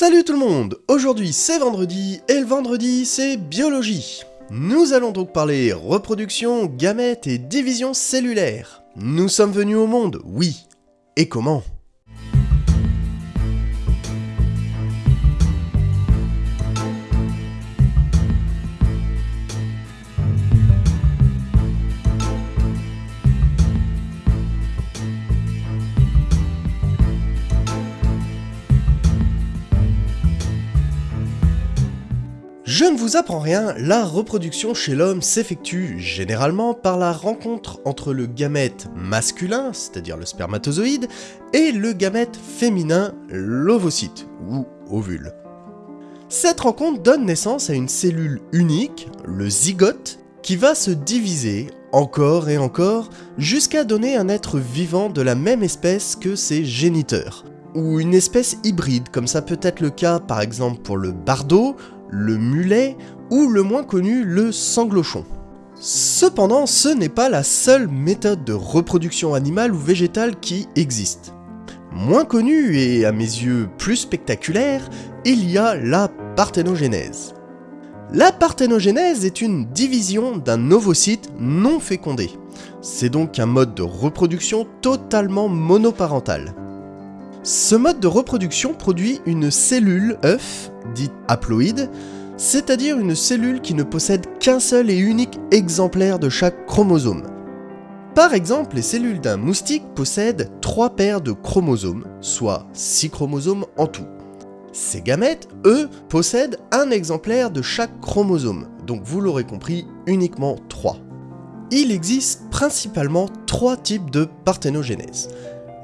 Salut tout le monde Aujourd'hui c'est vendredi, et le vendredi c'est biologie. Nous allons donc parler reproduction, gamètes et division cellulaire. Nous sommes venus au monde, oui. Et comment? Je ne vous apprends rien, la reproduction chez l'homme s'effectue généralement par la rencontre entre le gamète masculin, c'est-à-dire le spermatozoïde, et le gamète féminin, l'ovocyte, ou ovule. Cette rencontre donne naissance à une cellule unique, le zygote, qui va se diviser encore et encore jusqu'à donner un être vivant de la même espèce que ses géniteurs, ou une espèce hybride, comme ça peut être le cas par exemple pour le bardeau, le mulet ou le moins connu, le sanglochon. Cependant, ce n'est pas la seule méthode de reproduction animale ou végétale qui existe. Moins connue et à mes yeux plus spectaculaire, il y a la parthénogénèse. La parthénogénèse est une division d'un ovocyte non fécondé. C'est donc un mode de reproduction totalement monoparental. Ce mode de reproduction produit une cellule œuf, dite haploïde, c'est-à-dire une cellule qui ne possède qu'un seul et unique exemplaire de chaque chromosome. Par exemple, les cellules d'un moustique possèdent 3 paires de chromosomes, soit 6 chromosomes en tout. Ces gamètes, eux, possèdent un exemplaire de chaque chromosome, donc vous l'aurez compris, uniquement 3. Il existe principalement trois types de parthénogénèse.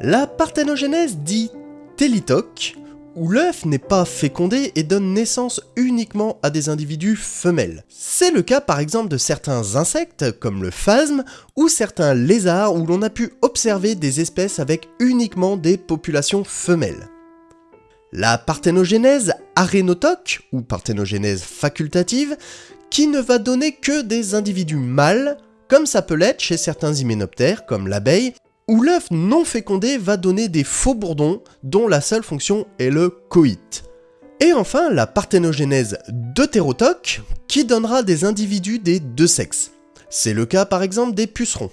La parthénogénèse dit télitoque, où l'œuf n'est pas fécondé et donne naissance uniquement à des individus femelles. C'est le cas par exemple de certains insectes comme le phasme ou certains lézards où l'on a pu observer des espèces avec uniquement des populations femelles. La parthénogénèse arénotoque, ou parthénogénèse facultative, qui ne va donner que des individus mâles, comme ça peut l'être chez certains hyménoptères comme l'abeille, où l'œuf non fécondé va donner des faux bourdons dont la seule fonction est le coït. Et enfin, la parthénogénèse deutérotoque, qui donnera des individus des deux sexes. C'est le cas par exemple des pucerons.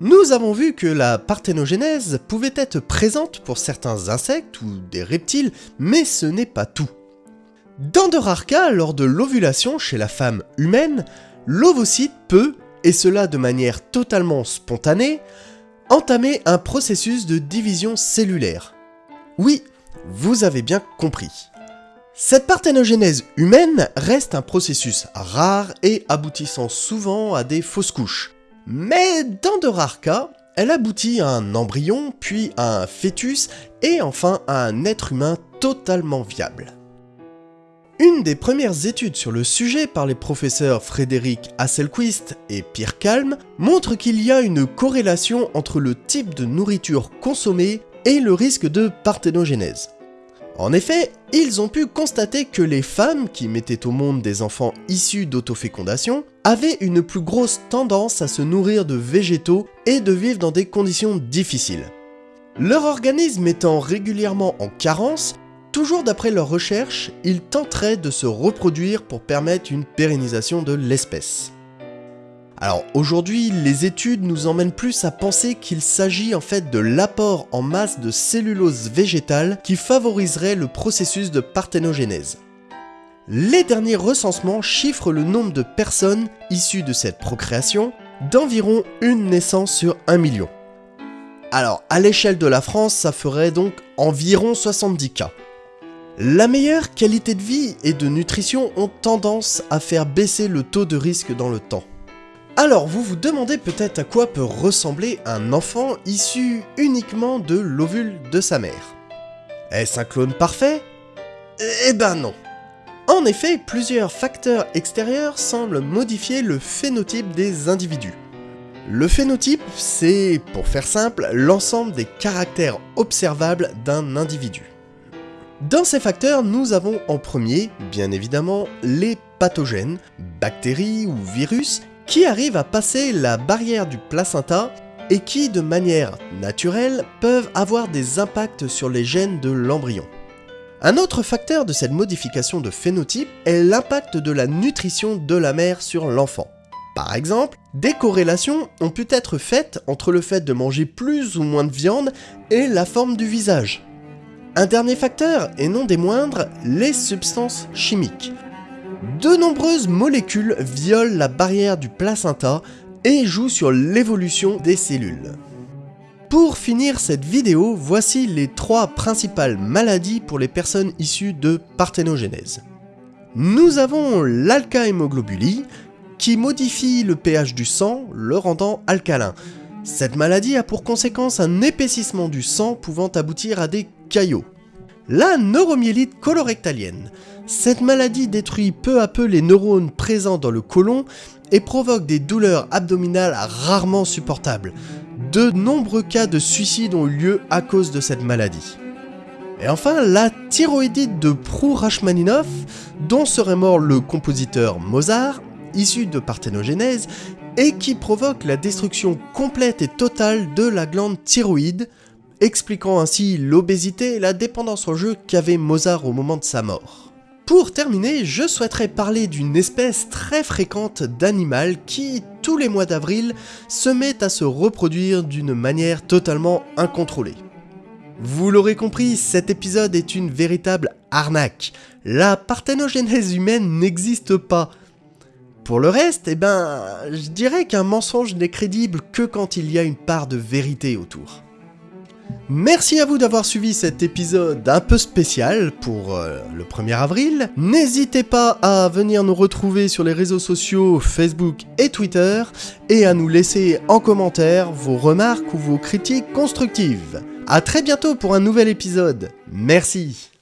Nous avons vu que la parthénogénèse pouvait être présente pour certains insectes ou des reptiles, mais ce n'est pas tout. Dans de rares cas, lors de l'ovulation chez la femme humaine, l'ovocyte peut, et cela de manière totalement spontanée, entamer un processus de division cellulaire. Oui, vous avez bien compris. Cette parthénogénèse humaine reste un processus rare et aboutissant souvent à des fausses couches. Mais dans de rares cas, elle aboutit à un embryon, puis à un fœtus et enfin à un être humain totalement viable. Une des premières études sur le sujet par les professeurs Frédéric Hasselquist et Pierre Kalm montre qu'il y a une corrélation entre le type de nourriture consommée et le risque de parthénogénèse. En effet, ils ont pu constater que les femmes qui mettaient au monde des enfants issus d'autofécondation avaient une plus grosse tendance à se nourrir de végétaux et de vivre dans des conditions difficiles. Leur organisme étant régulièrement en carence, Toujours d'après leurs recherches, ils tenteraient de se reproduire pour permettre une pérennisation de l'espèce. Alors aujourd'hui, les études nous emmènent plus à penser qu'il s'agit en fait de l'apport en masse de cellulose végétale qui favoriserait le processus de parthénogénèse. Les derniers recensements chiffrent le nombre de personnes issues de cette procréation d'environ une naissance sur un million. Alors à l'échelle de la France, ça ferait donc environ 70 cas. La meilleure qualité de vie et de nutrition ont tendance à faire baisser le taux de risque dans le temps. Alors vous vous demandez peut-être à quoi peut ressembler un enfant issu uniquement de l'ovule de sa mère. Est-ce un clone parfait? Eh ben non. En effet, plusieurs facteurs extérieurs semblent modifier le phénotype des individus. Le phénotype, c'est, pour faire simple, l'ensemble des caractères observables d'un individu. Dans ces facteurs, nous avons en premier, bien évidemment, les pathogènes, bactéries ou virus, qui arrivent à passer la barrière du placenta et qui, de manière naturelle, peuvent avoir des impacts sur les gènes de l'embryon. Un autre facteur de cette modification de phénotype est l'impact de la nutrition de la mère sur l'enfant. Par exemple, des corrélations ont pu être faites entre le fait de manger plus ou moins de viande et la forme du visage. Un dernier facteur, et non des moindres, les substances chimiques. De nombreuses molécules violent la barrière du placenta et jouent sur l'évolution des cellules. Pour finir cette vidéo, voici les trois principales maladies pour les personnes issues de parthénogenèse. Nous avons l'alcahémoglobulie, qui modifie le pH du sang, le rendant alcalin. Cette maladie a pour conséquence un épaississement du sang pouvant aboutir à des caillots. La neuromyélite colorectalienne. Cette maladie détruit peu à peu les neurones présents dans le côlon et provoque des douleurs abdominales rarement supportables. De nombreux cas de suicide ont eu lieu à cause de cette maladie. Et enfin, la thyroïdite de Prou-Rachmaninoff, dont serait mort le compositeur Mozart, issu de parthénogenèse, et qui provoque la destruction complète et totale de la glande thyroïde, expliquant ainsi l'obésité et la dépendance au jeu qu'avait Mozart au moment de sa mort. Pour terminer, je souhaiterais parler d'une espèce très fréquente d'animal qui, tous les mois d'avril, se met à se reproduire d'une manière totalement incontrôlée. Vous l'aurez compris, cet épisode est une véritable arnaque. La parthénogenèse humaine n'existe pas. Pour le reste, eh ben, je dirais qu'un mensonge n'est crédible que quand il y a une part de vérité autour. Merci à vous d'avoir suivi cet épisode un peu spécial pour euh, le 1er avril. N'hésitez pas à venir nous retrouver sur les réseaux sociaux Facebook et Twitter et à nous laisser en commentaire vos remarques ou vos critiques constructives. A très bientôt pour un nouvel épisode. Merci